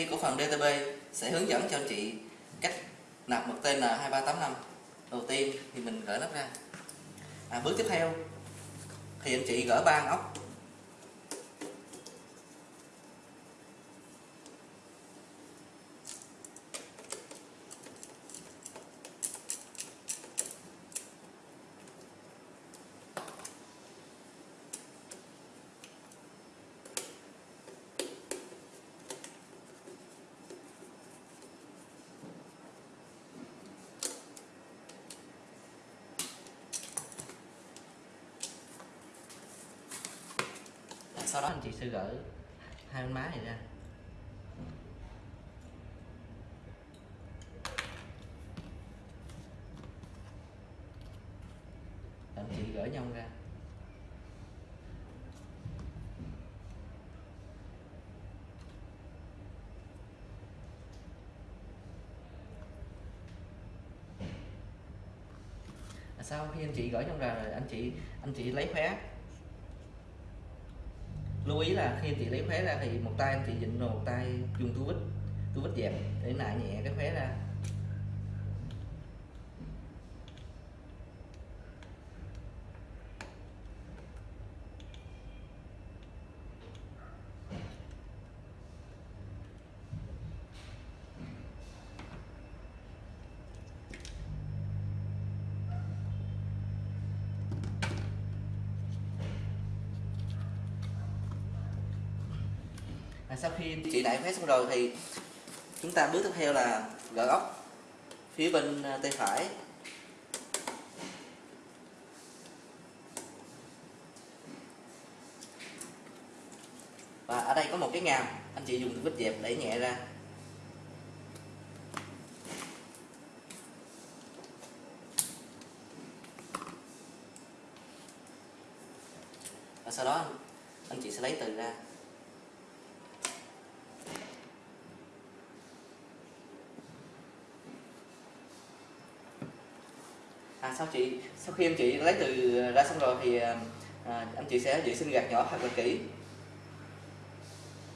ty cổ phần DTB sẽ hướng dẫn cho anh chị cách nạp mật tên là 2385 đầu tiên thì mình gỡ nắp ra. À, bước tiếp theo thì anh chị gỡ ba ốc sau đó anh chị sẽ gỡ hai bên má này ra. Anh chị gỡ nhông ra. À, sau khi anh chị gỡ trong ra rồi, anh chị anh chị lấy khóe lưu ý là khi chị lấy khóe ra thì một tay anh chị dịnh rồi một tay dùng túi vít túi vít dẹp để nại nhẹ cái khóe ra à, sau khi chị đại khóe xong rồi thì chúng ta bước tiếp theo là gỡ ốc phía bên à, tay phải. Và ở đây có một cái ngàm, anh chị dùng vít dẹp đẩy nhẹ ra. Và sau đó anh chị sẽ lấy từ ra. Sau chị? Sau khi em chị lấy từ ờ, ra xong rồi thì à, anh chị sẽ vệ sinh gạt nhỏ thật là kỹ.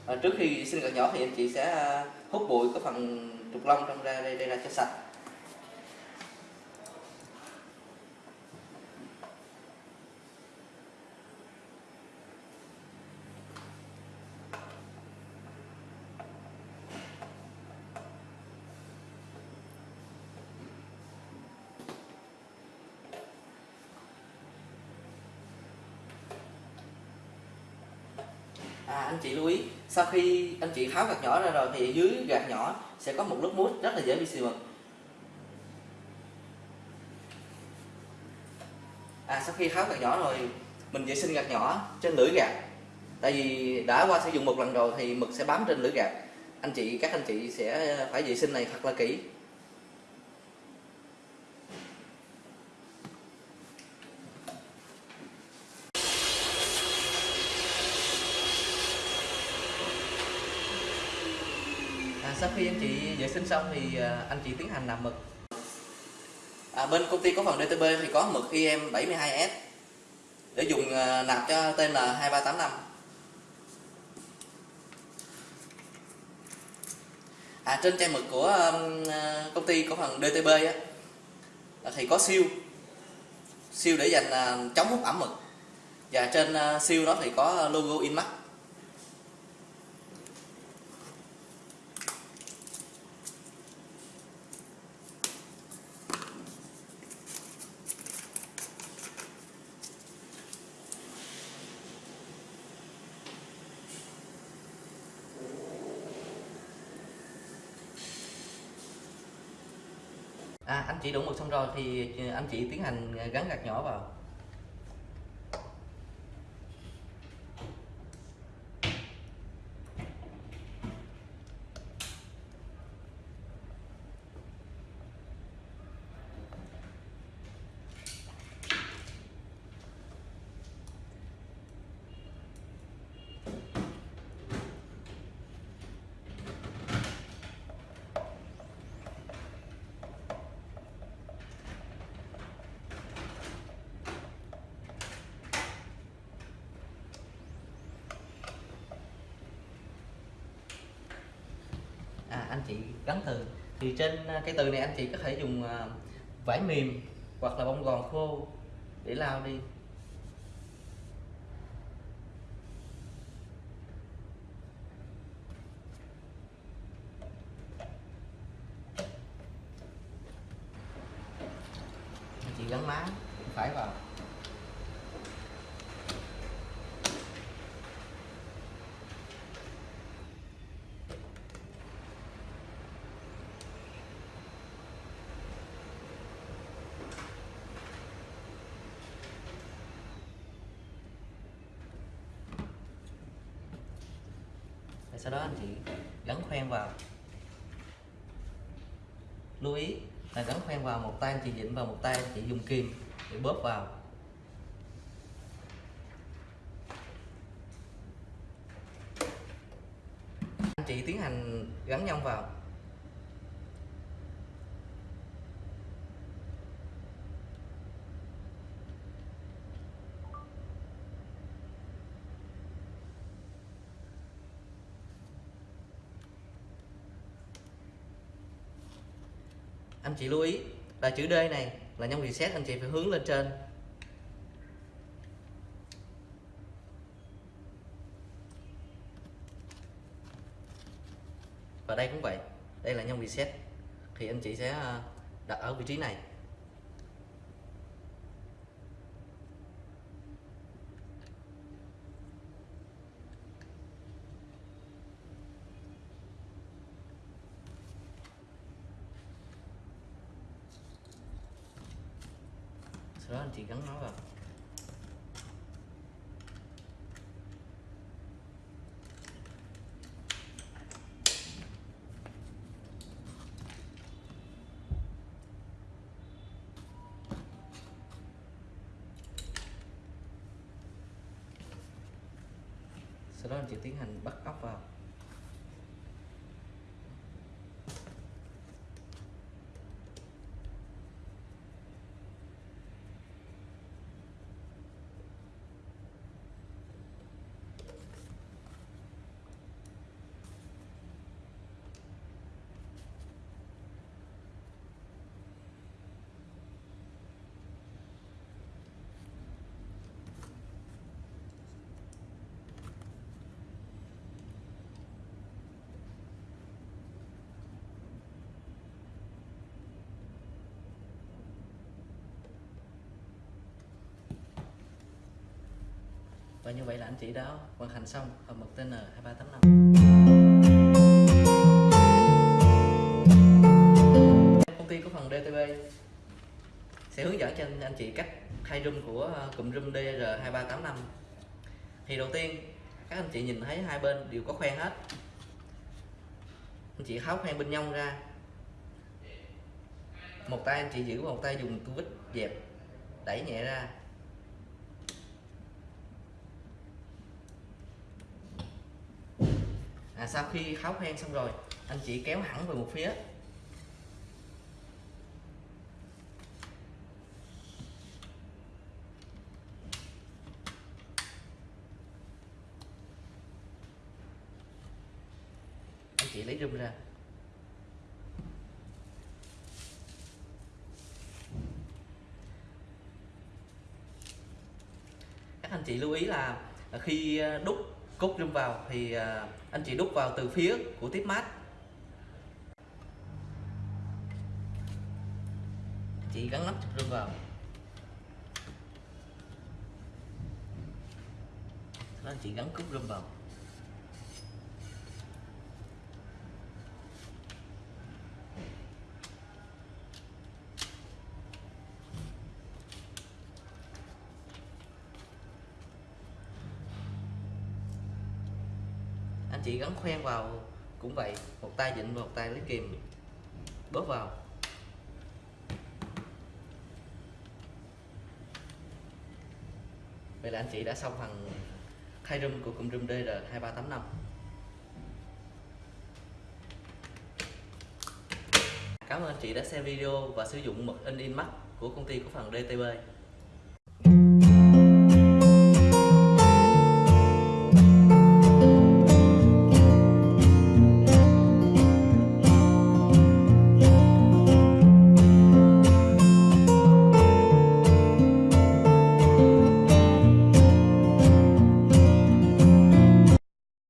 À, trước khi vệ sinh gạt nhỏ thì anh chị sẽ hút bụi có phần trục lông trong ra đây, đây ra cho sạch. À anh chị lưu ý, sau khi anh chị tháo gạt nhỏ ra rồi thì dưới gạt nhỏ sẽ có một lớp mút rất là dễ bị xì mực à sau khi tháo gạt nhỏ rồi, mình vệ sinh gạt nhỏ trên lưỡi gạt. Tại vì đã qua sử dụng một lần rồi thì mực sẽ bám trên lưỡi gạt. Anh chị, các anh chị sẽ phải vệ sinh này thật là kỹ. Sau khi anh chị vệ sinh xong thì à, anh chị tiến hành nạp mực. À, bên công ty cổ phần DTB thì có mực IM 72S để dùng à, nạp cho TL 2385. à, trên chai mực của à, công ty cổ phần DTB á, thì có siêu. Siêu để dành chống hút ẩm mực. Và trên siêu đó thì có logo Inmax à, anh chị đổ mực xong rồi thì anh chị tiến hành gắn gạt nhỏ vào. À, anh chị gắn từ. Thì trên à, cái từ này anh chị có thể dùng à, vải mềm hoặc là bông gòn khô để lao đi. Anh chị gắn má phải vào. Sau đó anh chị gắn khoen vào. Lưu ý là gắn khoen vào một tay anh chị dịnh vào một tay anh chị dùng kìm để bóp vào. Anh chị tiến hành gắn nhông vào. Anh chị lưu ý là chữ D này là nhông reset anh chị phải hướng lên trên. Và đây cũng vậy, đây là nhông reset. Thì anh chị sẽ à, đặt ở vị trí này. Đó, anh chị gắn nó vào. Sau đó anh chị tiến hành bắt ốc vào. Và như vậy là anh chị đã hoàn thành xong hộp mực TN 2385 công ty cổ phần DTB sẽ hướng dẫn cho anh, anh chị cách thay room của ờ, cụm room DR2385 thì đầu tiên các anh chị nhìn thấy hai bên đều có khoen hết. Anh chị tháo khoen bên nhông ra. Một tay anh chị giữ một tay dùng tu vít dẹp đẩy nhẹ ra. À, sau khi kháo khoen xong rồi anh chị kéo hẳn về một phía. Anh chị lấy rung ra. Các anh chị lưu ý là khi ờ, đúc cốt rung vào thì à, anh chị đúc vào từ phía của tiếp mát. Chị gắn nắp rung vào. Anh chị gắn cúc rung vào. Chị gắn khoen vào cũng vậy, một tay vịn một tay lấy kìm, bóp vào. Vậy là anh chị đã xong phần khai room của cụm room DR2385 Cảm ơn anh chị đã xem video và sử dụng mực in in mắt của công ty cổ phần DTB